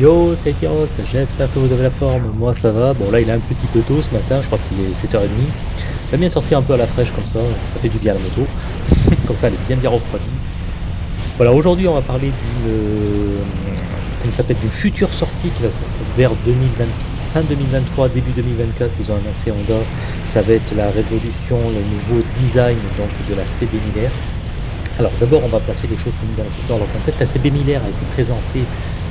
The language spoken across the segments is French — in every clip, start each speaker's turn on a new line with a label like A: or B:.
A: Yo, c'est Kiros, j'espère que vous avez la forme, moi ça va. Bon là il est un petit peu tôt ce matin, je crois qu'il est 7h30. J'aime bien sortir un peu à la fraîche comme ça, ça fait du bien à la moto. comme ça elle est bien bien refroidie. Voilà, aujourd'hui on va parler d'une euh, s'appelle future sortie qui va se vers 2020, fin 2023, début 2024, ils ont annoncé Honda. Ça va être la révolution, le nouveau design donc, de la CB 1000 Alors d'abord on va placer les choses dans, leur contexte. La CB 1000 a été présentée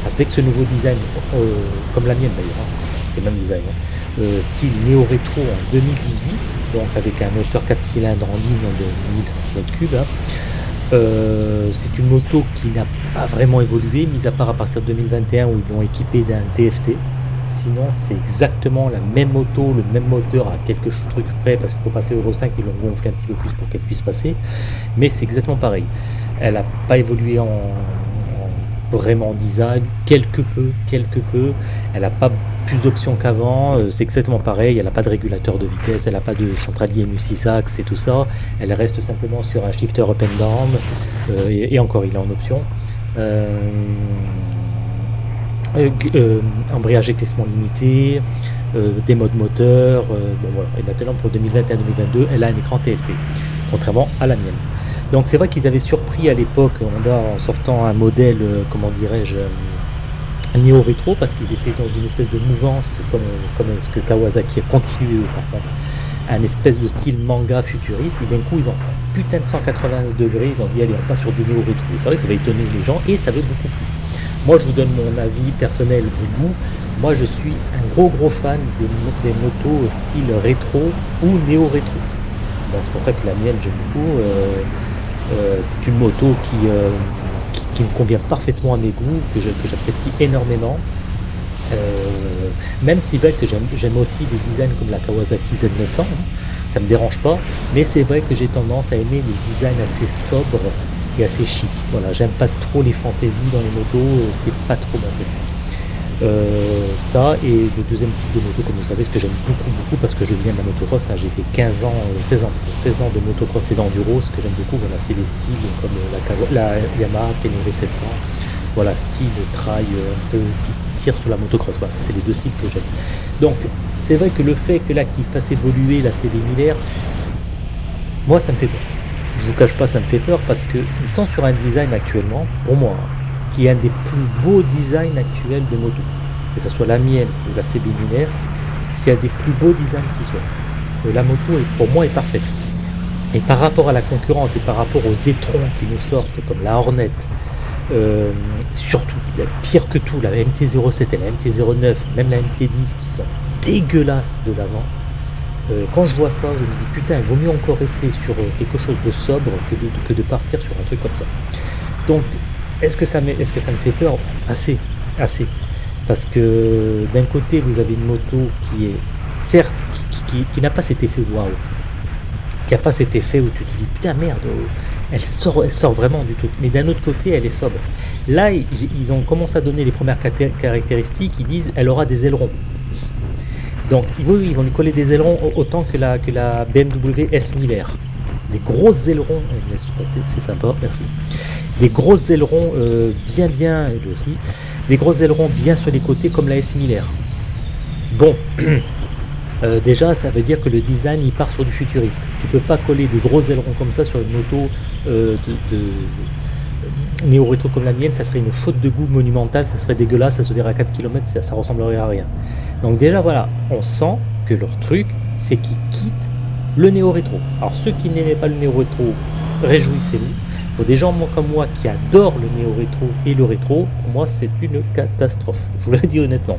A: avec ce nouveau design, euh, comme la mienne d'ailleurs, hein. c'est le même design, hein. style néo-rétro en 2018, donc avec un moteur 4 cylindres en ligne de 1000 cm3. Hein. Euh, c'est une moto qui n'a pas vraiment évolué, mis à part à partir de 2021 où ils l'ont équipé d'un TFT. Sinon, c'est exactement la même moto, le même moteur à quelques trucs près, parce que pour passer Euro 5, ils l'ont gonflé un petit peu plus pour qu'elle puisse passer. Mais c'est exactement pareil. Elle n'a pas évolué en, vraiment design, quelque peu, quelque peu. Elle n'a pas plus d'options qu'avant, euh, c'est exactement pareil, elle n'a pas de régulateur de vitesse, elle n'a pas de centralier MU6 axe et tout ça, elle reste simplement sur un shifter up and down, euh, et, encore il est en option. Euh, embrayage et glissement limité, des modes moteurs, bon, voilà. et maintenant pour 2021-2022 elle a un écran TFT, contrairement à la mienne. Donc c'est vrai qu'ils avaient surpris à l'époque Honda en sortant un modèle, euh, comment dirais-je, euh, néo-rétro, parce qu'ils étaient dans une espèce de mouvance, comme, ce que Kawasaki a continué par contre, un espèce de style manga futuriste, et d'un coup ils ont putain de 180 degrés, ils ont dit allez on passe sur du néo-rétro. C'est vrai que ça va étonner les gens, et ça va beaucoup plus. Moi je vous donne mon avis personnel de goût, moi je suis un gros gros fan des, des motos style rétro ou néo-rétro. c'est pour ça que la mienne j'aime beaucoup. Euh, euh, c'est une moto euh, qui, me convient parfaitement à mes goûts, que j'apprécie énormément. Euh, même si vrai que j'aime aussi des designs comme la Kawasaki Z900, hein, ça me dérange pas, mais c'est vrai que j'ai tendance à aimer les designs assez sobres et assez chic. Voilà, j'aime pas trop les fantaisies dans les motos, c'est pas trop mon. Euh, ça et le deuxième type de moto comme vous savez ce que j'aime beaucoup beaucoup parce que je viens de la motocross hein, j'ai fait 15 ans 16 euh, ans 16 ans de motocross et d'enduro ce que j'aime beaucoup voilà c'est les styles comme la, la Yamaha TNV 700 voilà style trail euh, un peu qui tire sur la motocross voilà, c'est les deux styles que j'aime. Donc c'est vrai que le fait que là qu'il fasse évoluer la CD Miller moi ça me fait peur. Je vous cache pas ça me fait peur parce que ils sont sur un design actuellement pour moi hein, qui est un des plus beaux designs actuels de moto. Que ce soit la mienne ou la CB lunaire, c'est un des plus beaux designs qui soit. Euh, la moto, est, pour moi, est parfaite. Et par rapport à la concurrence et par rapport aux étrons qui nous sortent, comme la Hornet, euh, surtout, pire que tout, la MT-07 et la MT-09, même la MT-10 qui sont dégueulasses de l'avant, euh, quand je vois ça, je me dis putain, il vaut mieux encore rester sur quelque chose de sobre que de, que de partir sur un truc comme ça. Donc est-ce que, ça me, fait peur? Assez, assez. Parce que d'un côté, vous avez une moto qui est, certes, qui, n'a pas cet effet waouh. Qui n'a pas cet effet où tu te dis, putain, merde, elle sort, elle sort vraiment du tout. Mais d'un autre côté, elle est sobre. Là, ils ont commencé à donner les premières caractéristiques. Ils disent, elle aura des ailerons. Donc, oui, ils vont lui coller des ailerons autant que la, que la BMW S1000R. Des gros ailerons, c'est sympa, merci des gros ailerons euh, bien bien, aussi, des gros ailerons bien sur les côtés comme la S Miller. Bon, euh, déjà ça veut dire que le design il part sur du futuriste. Tu peux pas coller des gros ailerons comme ça sur une moto euh, de, néo-rétro comme la mienne, ça serait une faute de goût monumentale, ça serait dégueulasse, ça se verrait à 4 km, ça, ça ressemblerait à rien. Donc déjà voilà, on sent que leur truc, c'est qu'ils quittent le néo-rétro. Alors ceux qui n'aimaient pas le néo-rétro, réjouissez-vous. Pour des gens comme moi qui adorent le néo-rétro et le rétro, pour moi c'est une catastrophe. Je vous le dis honnêtement.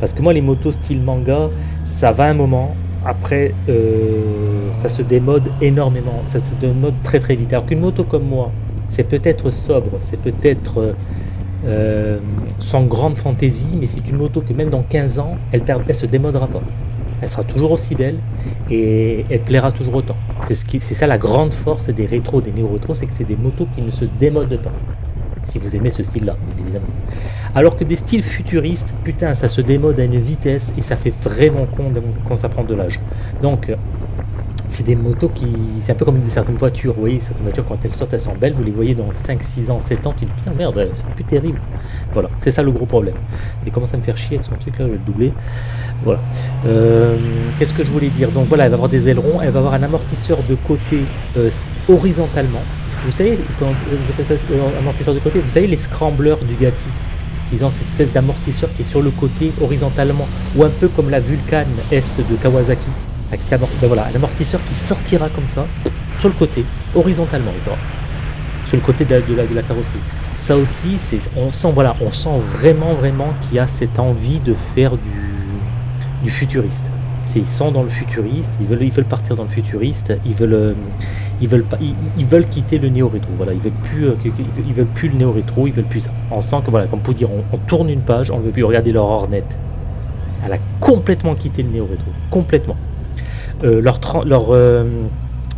A: Parce que moi les motos style manga, ça va un moment, après euh, ça se démode énormément, ça se démode très très vite. Alors qu'une moto comme moi, c'est peut-être sobre, c'est peut-être euh, sans grande fantaisie, mais c'est une moto que même dans 15 ans, elle ne se démodera pas elle sera toujours aussi belle et elle plaira toujours autant. C'est ce ça la grande force des rétros, des néo-rétros, c'est que c'est des motos qui ne se démodent pas. Si vous aimez ce style-là, évidemment. Alors que des styles futuristes, putain, ça se démode à une vitesse et ça fait vraiment con quand ça prend de l'âge. Donc, c'est des motos qui. C'est un peu comme certaines voitures. Vous voyez, certaines voitures, quand elles sortent, elles sont belles. Vous les voyez dans 5, 6 ans, 7 ans. Tu dis putain, merde, elles sont plus terribles. Voilà, c'est ça le gros problème. Et commence à me faire chier avec son truc là, je vais le doubler. Voilà. Euh, Qu'est-ce que je voulais dire? Donc voilà, elle va avoir des ailerons. Elle va avoir un amortisseur de côté euh, horizontalement. Vous savez, quand vous appelez ça euh, amortisseur de côté, vous savez les scramblers du Gatti ils ont cette espèce d'amortisseur qui est sur le côté horizontalement, ou un peu comme la Vulcan S de Kawasaki. Ben voilà, un amortisseur qui sortira comme ça, sur le côté, horizontalement, sur le côté de la, carrosserie. Ça aussi, on sent, voilà, on sent vraiment, vraiment qu'il y a cette envie de faire du, futuriste. Ils sont dans le futuriste, ils veulent, partir dans le futuriste, ils veulent, euh, ils veulent pas, ils, veulent quitter le néo rétro. Voilà, ils veulent plus, euh, veulent- plus le néo rétro, ils veulent plus ça. On sent que voilà, comme pour dire, on, tourne une page, on ne veut plus regarder leur Hornet. Elle a complètement quitté le néo rétro, complètement. Euh, leur, leur, euh,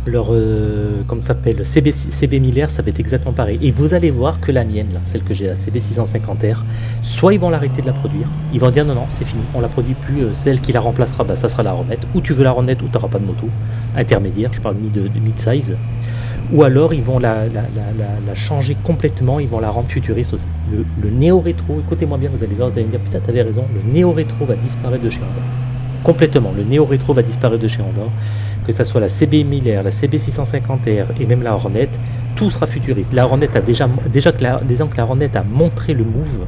A: euh, comme ça s'appelle, CB, CB 1000R, ça va être exactement pareil. Et vous allez voir que la mienne, celle que j'ai, la CB 650R, soit ils vont l'arrêter de la produire, ils vont dire non, non, c'est fini, on la produit plus, celle qui la remplacera, bah, ça sera la Hornet, ou tu veux la Hornet ou tu n'auras pas de moto, intermédiaire, je parle de, mid-size, ou alors ils vont la changer complètement, ils vont la rendre futuriste aussi. Le, le néo-rétro, écoutez-moi bien, vous allez voir, vous allez me dire, putain, t'avais raison, le néo-rétro va disparaître de chez Honda. Complètement, le néo-rétro va disparaître de chez Honda, que ça soit la CB 1000R, la CB 650R et même la Hornet, tout sera futuriste. La Hornet a déjà, déjà que la, déjà que la Hornet a montré le move,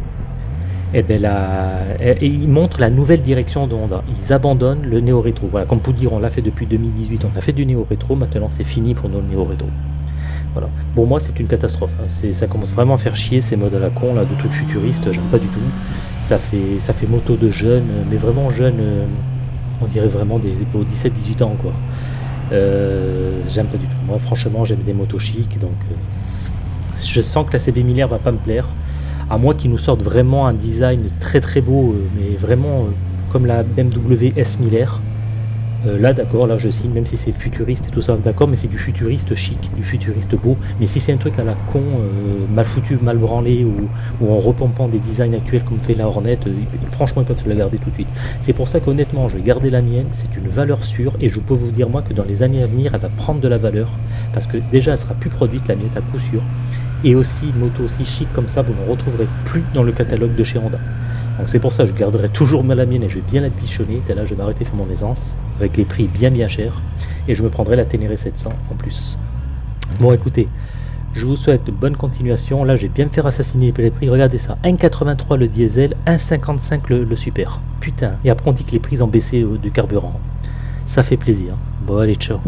A: et ben la, et ils montrent la nouvelle direction de Honda. Ils abandonnent le néo-rétro. Voilà, comme pour dire, on l'a fait depuis 2018, on a fait du néo-rétro, maintenant c'est fini pour nos néo-rétro. Pour moi, c'est une catastrophe. hein. Ça commence vraiment à faire chier ces modes à la con là, de trucs futuristes. J'aime pas du tout. Ça fait, ça moto de jeunes, mais vraiment jeunes. euh, on dirait vraiment des, pour 17-18 ans quoi. Euh, j'aime pas du tout. Moi, franchement, j'aime des motos chic, donc euh, je sens que la CB 1000R va pas me plaire. À moins qu'ils nous sortent vraiment un design très très beau, euh, mais vraiment comme la BMW S 1000R. Euh, là, d'accord, là je signe, même si c'est futuriste et tout ça, d'accord, mais c'est du futuriste chic, du futuriste beau. Mais si c'est un truc à la con, euh, mal foutu, mal branlé, ou, en repompant des designs actuels comme fait la Hornet, euh, franchement, ils peuvent la garder tout de suite. C'est pour ça qu'honnêtement, je vais garder la mienne, c'est une valeur sûre, et je peux vous dire, moi, que dans les années à venir, elle va prendre de la valeur, parce que déjà, elle sera plus produite, la mienne, à coup sûr. Et aussi, une moto aussi chic comme ça, vous ne retrouverez plus dans le catalogue de chez. C'est pour ça que je garderai toujours ma la mienne et je vais bien la bichonner. Et là, je vais m'arrêter faire mon aisance avec les prix bien bien chers. Et je me prendrai la Ténéré 700 en plus. Bon, écoutez, je vous souhaite bonne continuation. Là, je vais bien me faire assassiner les prix. Regardez ça 1,83 le diesel, 1,55 le, le super. Putain. Et après, on dit que les prix ont baissé euh, du carburant. Ça fait plaisir. Bon, allez, ciao.